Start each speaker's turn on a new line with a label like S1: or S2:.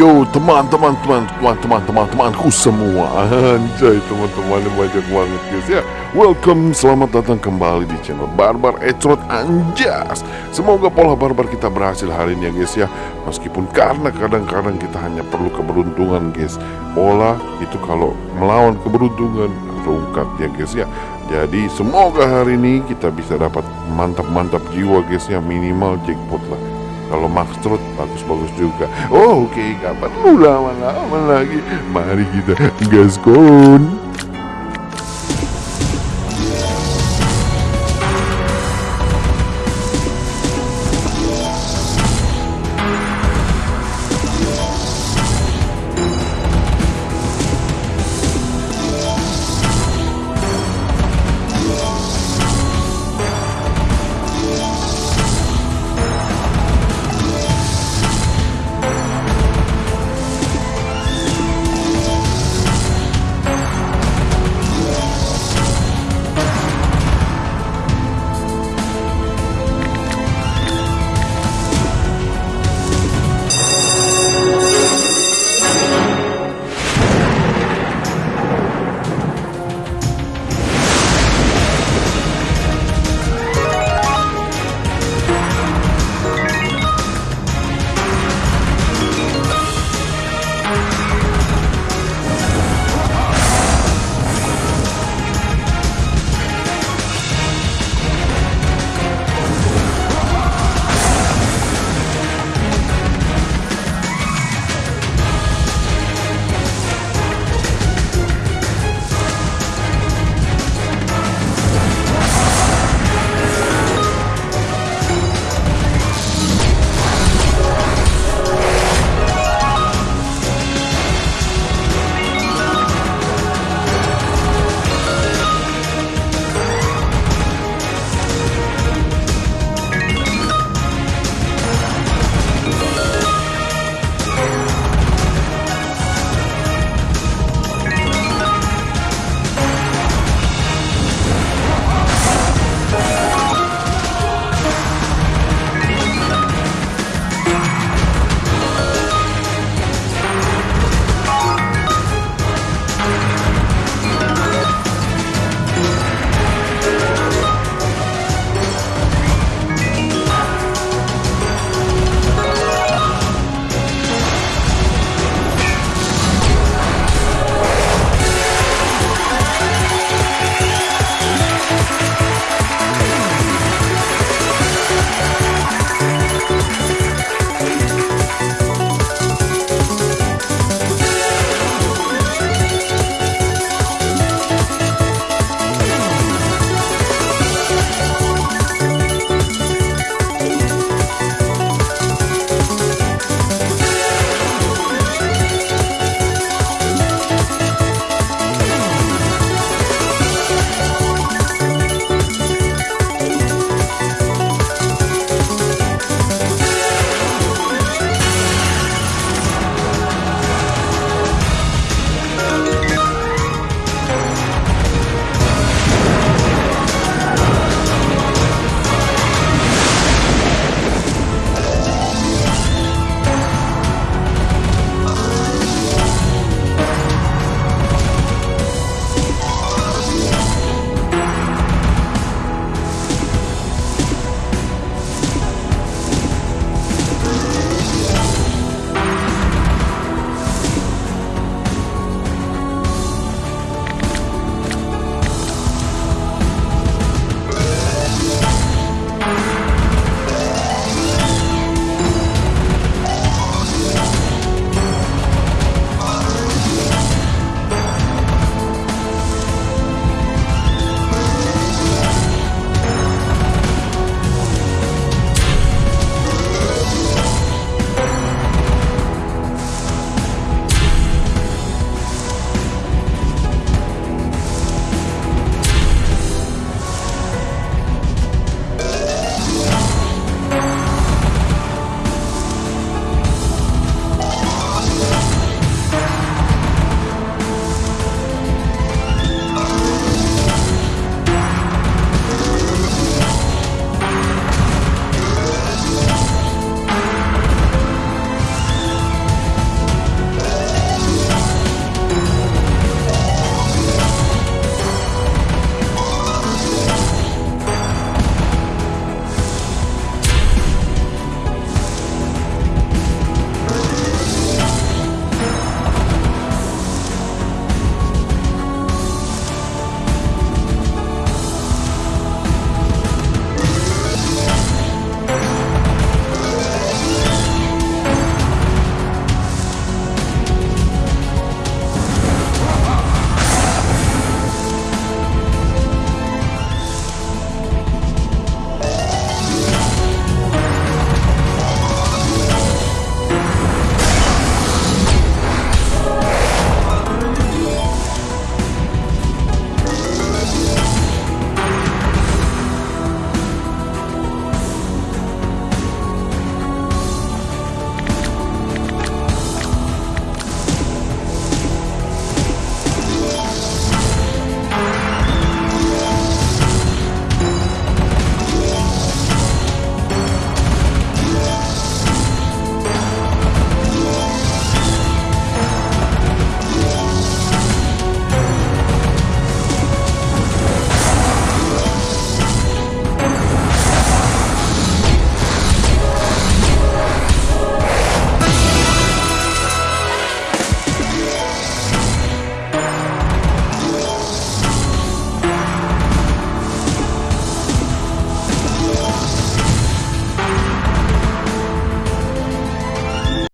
S1: yo teman-teman teman-teman teman-teman temanku semua. Anjay teman-teman banyak banget guys ya. Welcome selamat datang kembali di channel Barbar Ecrot Anjas. Semoga pola barbar kita berhasil hari ini ya guys ya. Meskipun karena kadang-kadang kita hanya perlu keberuntungan guys. Pola itu kalau melawan keberuntungan rungkat ya guys ya. Jadi semoga hari ini kita bisa dapat mantap-mantap jiwa guys ya. Minimal jackpot lah kalau Max Trot bagus-bagus juga. Oh oke okay, gak perlu lagi? Mari kita gaskon